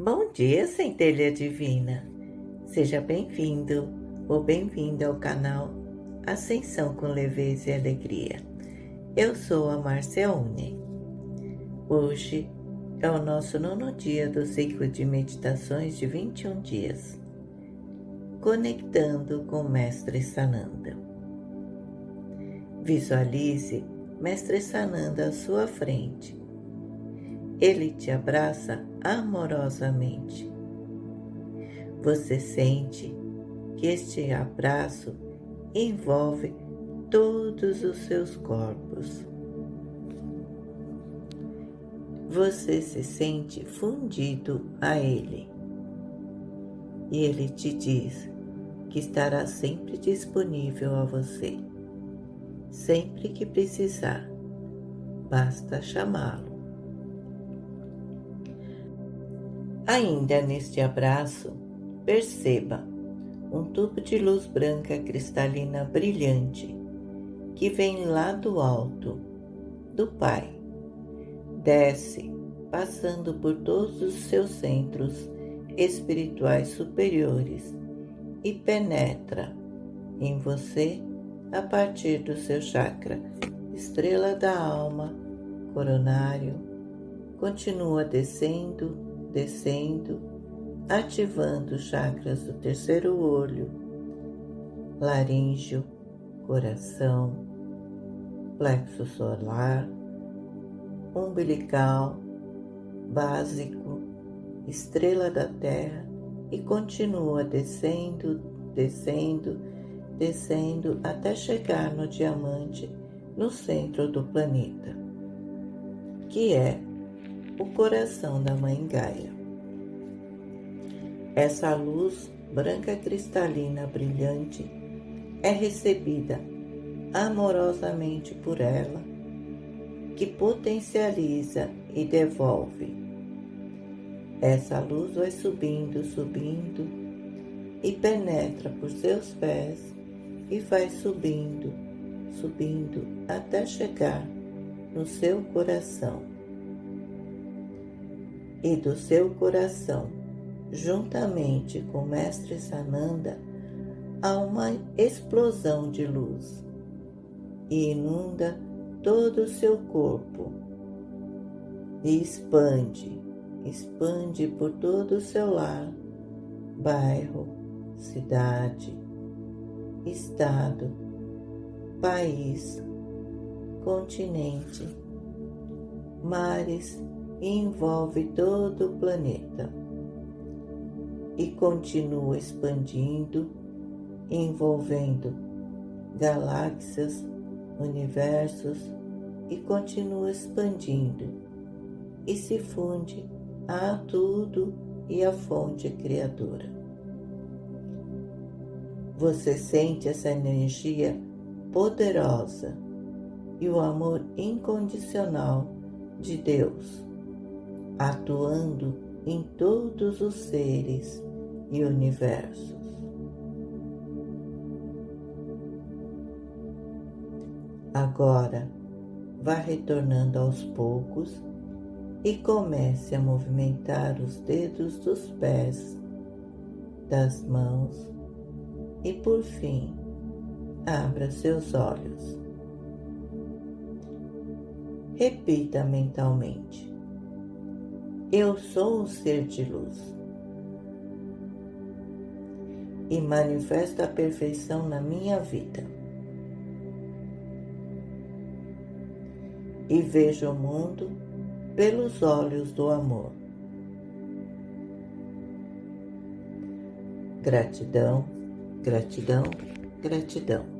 Bom dia, centelha divina. Seja bem-vindo ou bem-vinda ao canal Ascensão com Leveza e Alegria. Eu sou a Marcione. Hoje é o nosso nono dia do ciclo de meditações de 21 dias, conectando com Mestre Sananda. Visualize Mestre Sananda à sua frente ele te abraça amorosamente. Você sente que este abraço envolve todos os seus corpos. Você se sente fundido a Ele. E Ele te diz que estará sempre disponível a você. Sempre que precisar, basta chamá-lo. Ainda neste abraço, perceba um tubo de luz branca cristalina brilhante que vem lá do alto, do Pai. Desce, passando por todos os seus centros espirituais superiores e penetra em você a partir do seu chakra, estrela da alma, coronário, continua descendo descendo, ativando os chakras do terceiro olho, laríngeo, coração, plexo solar, umbilical, básico, estrela da Terra e continua descendo, descendo, descendo até chegar no diamante no centro do planeta, que é o coração da Mãe Gaia. Essa luz branca cristalina brilhante é recebida amorosamente por ela, que potencializa e devolve. Essa luz vai subindo, subindo e penetra por seus pés e vai subindo, subindo até chegar no seu coração e do seu coração, juntamente com Mestre Sananda, há uma explosão de luz e inunda todo o seu corpo. E expande, expande por todo o seu lar, bairro, cidade, estado, país, continente, mares e envolve todo o planeta e continua expandindo, envolvendo galáxias, universos e continua expandindo e se funde a tudo e a fonte criadora. Você sente essa energia poderosa e o amor incondicional de Deus atuando em todos os seres e universos. Agora, vá retornando aos poucos e comece a movimentar os dedos dos pés, das mãos e, por fim, abra seus olhos. Repita mentalmente. Eu sou um ser de luz e manifesta a perfeição na minha vida. E vejo o mundo pelos olhos do amor. Gratidão, gratidão, gratidão.